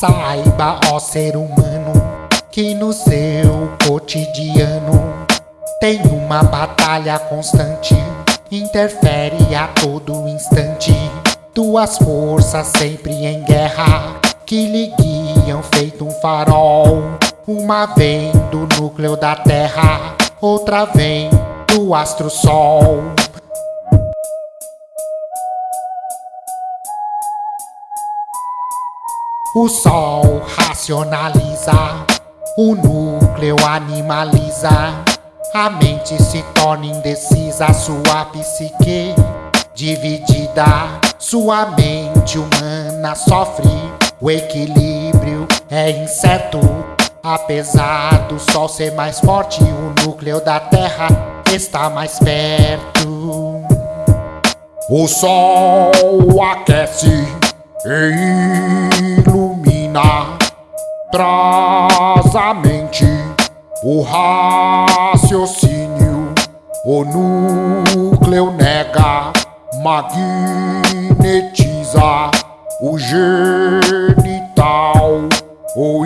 Saiba, ó ser humano, que no seu cotidiano tem uma batalha constante, interfere a todo instante. Duas forças sempre em guerra, que lhe guiam feito um farol. Uma vem do núcleo da Terra, outra vem do astro O sol racionaliza, o núcleo animaliza, a mente se torna indecisa, sua psique dividida, sua mente humana sofre, o equilíbrio é incerto. Apesar do sol ser mais forte, o núcleo da terra está mais perto. O sol aquece e traz mente, o raciocínio, o núcleo nega, magnetiza, o genital, o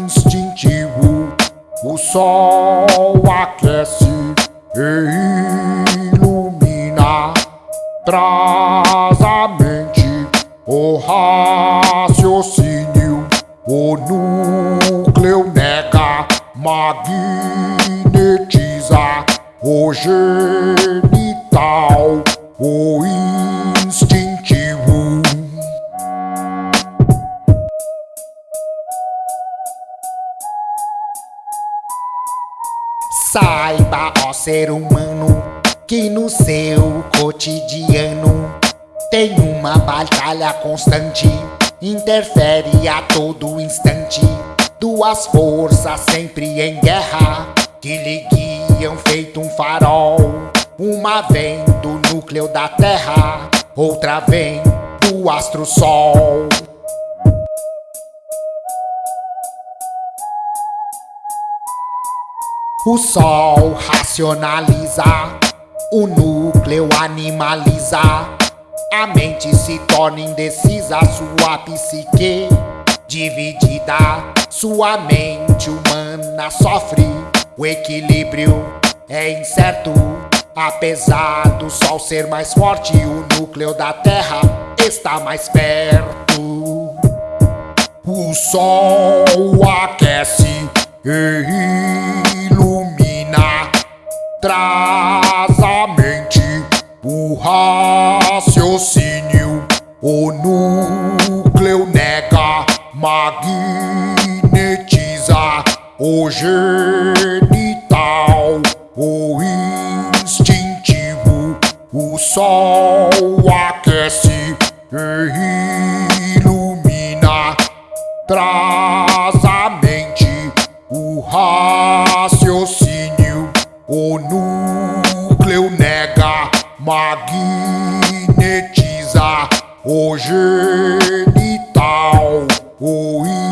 instintivo, o sol aquece e ilumina, traz a mente o raciocínio, o núcleo nega, magnetiza, o genital, o instintivo. Saiba, ó ser humano, que no seu cotidiano tem uma batalha constante, interfere a todo instante. Duas forças sempre em guerra, que lhe guiam feito um farol. Uma vem do núcleo da Terra, outra vem do astro Sol. O Sol racionaliza, o núcleo animaliza. A mente se torna indecisa, sua psique dividida. Sua mente humana sofre, o equilíbrio é incerto. Apesar do sol ser mais forte, o núcleo da terra está mais perto. O sol aquece e ilumina, traz o núcleo nega, magnetiza, o genital, o instintivo, o sol aquece e ilumina, traz a mente, o raciocínio, o núcleo nega, magnetiza, o genital, o